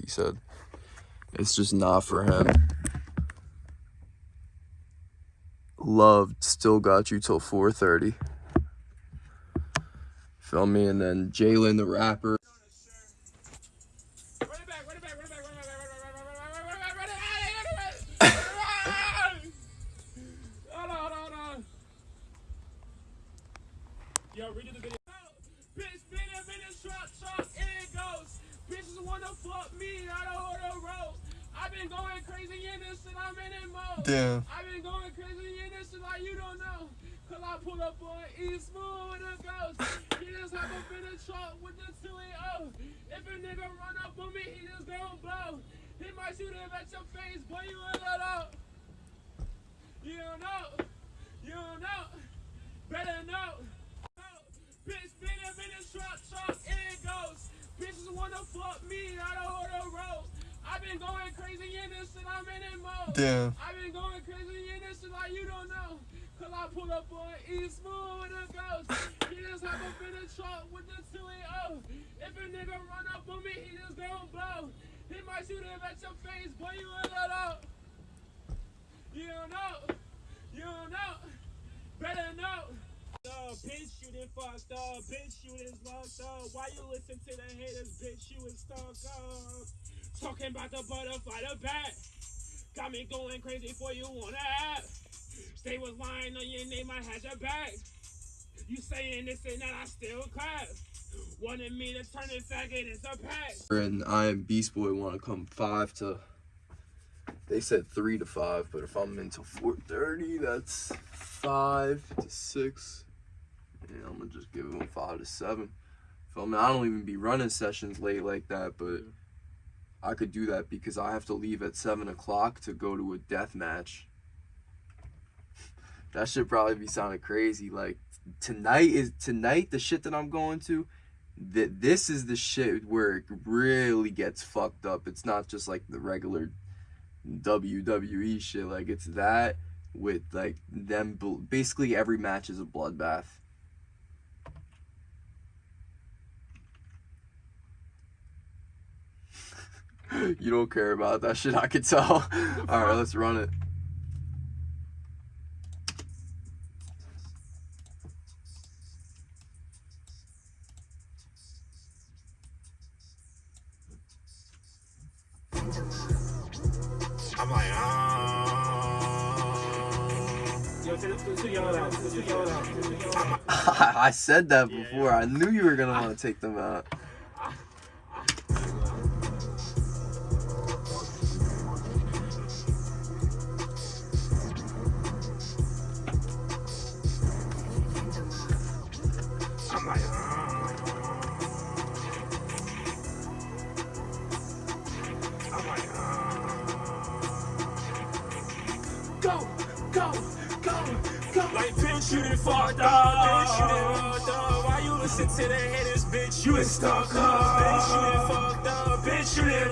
He said it's just not for him. Loved still got you till 4:30. Feel me? And then Jalen the rapper. Me, I don't wanna roll. I've been going crazy in this and I'm in it mode. Damn. I've been going crazy in this and like you don't know. Cause I pull up on E smooth with a ghost. He just hop up in the truck with the 2 0. If a nigga run up on me, he just gon' blow. He might shoot him at your face, boy, you ain't let out. You don't know. You don't know. Better know. Bitch, been a minute, truck, truck, in it goes. Bitches wanna fuck me, I don't wanna roll. I've been going crazy in this and I'm in it mode. Damn. I've been going crazy in this and like you don't know. Cause I pull up on E smooth with a ghost. He just hop up in the truck with the 2 0. If a nigga run up on me, he just gon' blow. He might shoot him at your face, boy, you ain't let out. You don't know. You don't know. Better know. Uh, bitch, you done fucked up. Bitch, you is locked up. Why you listen to the haters? Bitch, you is stuck up. Talking about the butterfly, the bat. Got me going crazy for you wanna have. Stay was lying on your name, I had your back. You saying this and that, I still clap. Wanted me to turn it faggot into pack. And I and Beast Boy want to come five to. They said three to five, but if I'm into 4:30, that's five to six. Yeah, I'm gonna just give him five to seven. Feel me? I don't even be running sessions late like that, but I could do that because I have to leave at seven o'clock to go to a death match. That should probably be sounding crazy. Like tonight is tonight the shit that I'm going to. That this is the shit where it really gets fucked up. It's not just like the regular WWE shit. Like it's that with like them. Basically, every match is a bloodbath. You don't care about that shit. I could tell. All right, let's run it. I'm like, ah. I said that before. I knew you were gonna want to take them out.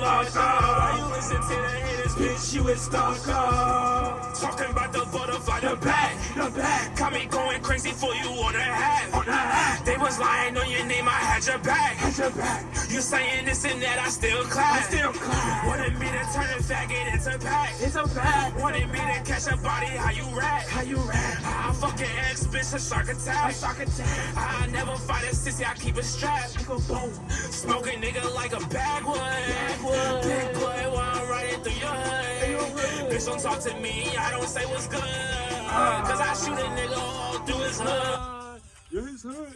Locked up. Why you listen to the haters, bitch? You stuck up. Talking about the butterfly, the back, the back. Got me going crazy for you on the hat. On a hat. They was lying on your name, I had your back. Had your back. You saying this and that, I still clap. I still clap. Wanted me to turn a faggot into pack. It's a pack. Wanted me to catch a body, how you rap? How you rap? I fucking ex bitch, a shark attack. A shark attack. I never fight a sissy, I keep a strap. Nigga, boom. Smoking nigga like a Backwood. Backwood. Big boy, while I'm riding through your hood. Bitch, don't talk to me, I don't say what's good. Cause I shoot a nigga all through his hood. Yeah, his hood.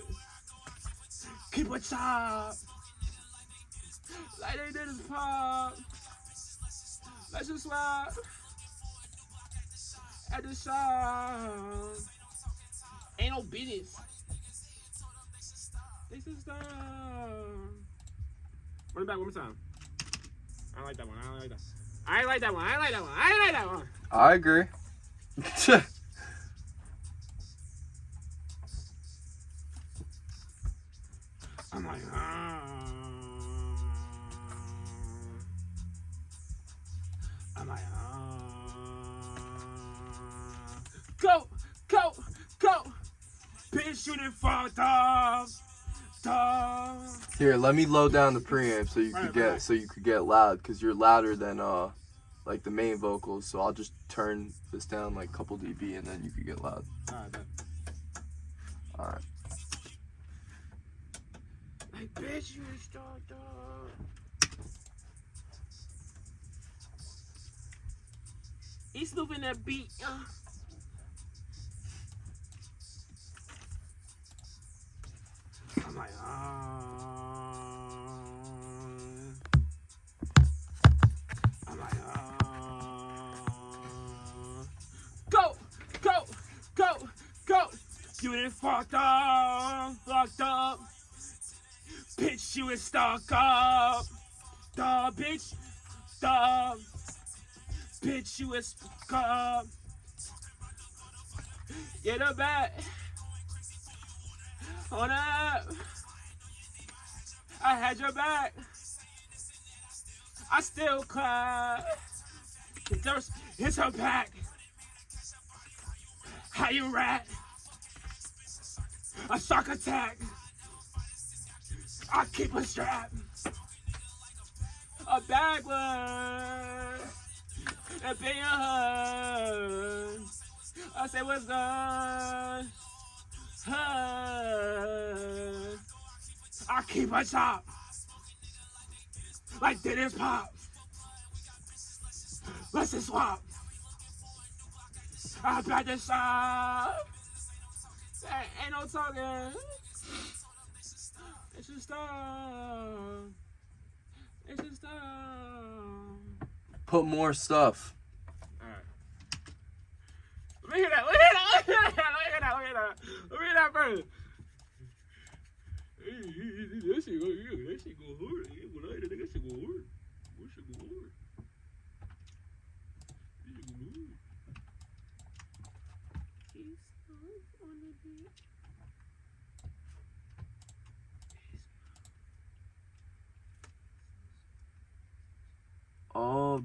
Keep a chop. Like they did his pop. Let's just swap. At the shop. Ain't no business. This is the. Run it back one more time. I like that one. I like that. I like that one. I like that one. I like that one. I agree. I'm like, ah. I'm like, ah. Go, go, go. Bitch, you done fucked up. up. Here, let me low down the preamp so you Right, could get right. so you could get loud because you're louder than uh like the main vocals. So I'll just turn this down like a couple dB and then you could get loud. Alright, then. All right. Like, bet you a star dog. He's moving that beat. Uh. I'm like, uh, I'm like, uh, go, go, go, go. You done fucked up, fucked up. Bitch, you is stuck up. Duh, bitch. Duh. Bitch, you is stuck up. Get a back. On up. I had your back. I still clap. There's, it's her back. How you rat? A shark attack. I keep a strap. A backward. A big hug. I say what's good. Hug. I keep a chop. Like Dennis Pop. Let's just swap. I bet the shop. Ain't no talking. It's just stop. It's just stop. Put more stuff. Alright. Look at that, look at that, look at that, look at that, look at that. Look at that first. That shit go, That shit go hard. That shit go hard. He's on the beat.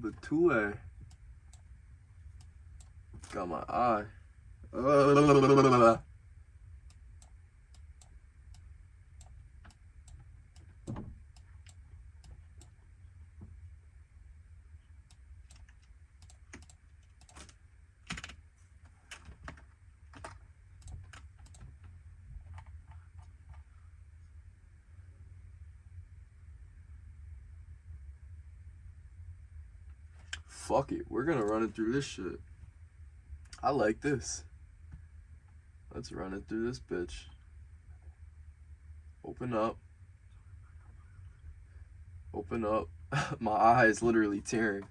The two A. Got my eye. Uh, Fuck it. We're gonna run it through this shit. I like this. Let's run it through this bitch. Open up. Open up. My eye is literally tearing.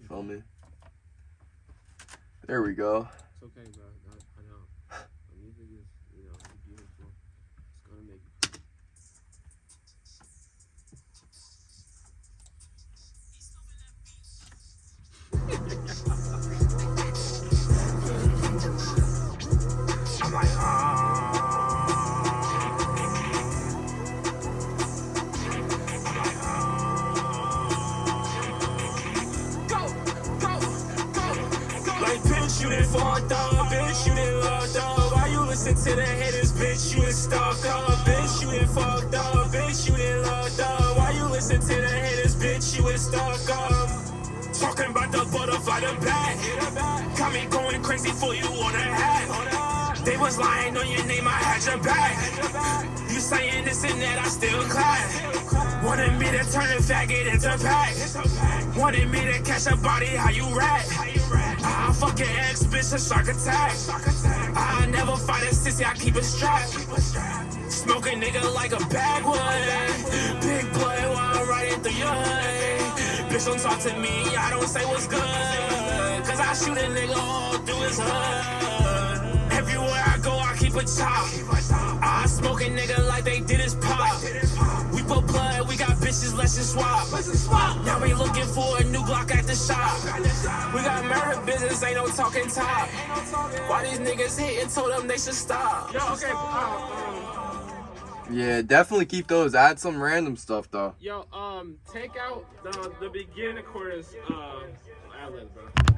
You Feel me? There we go. It's okay, bro. To the haters? Bitch, you done stuck up. Bitch, you done fucked up. Bitch, you done loved up. Why you listen to the haters? Bitch, you done stuck up. Talking about the butterfly, the bat. Got me going crazy for you on a hat. They was lying on your name, I had your back. You saying this and that, I still clap. Wanted me to turn a faggot into a pack. Wanted me to catch a body, how you rap? I fuck your ex, bitch, a shark attack. I never fight a sissy, I keep a strap. Smoke a nigga like a Backwood. Big blood while I'm riding through your hood. Bitch, don't talk to me, I don't say what's good. Cause I shoot a nigga all through his hood. Everywhere I go, I keep a chop. I smoke a nigga like they did his pop. We put blood, we got bitches, let's just swap. Now we looking for a new Glock at the shop. We got murder business, ain't no talking top. Why these niggas hitting, told them they should stop. Yo, okay, Yeah, definitely keep those. Add some random stuff though. Yo, um, take out the the beginning chorus, uh, ad bro.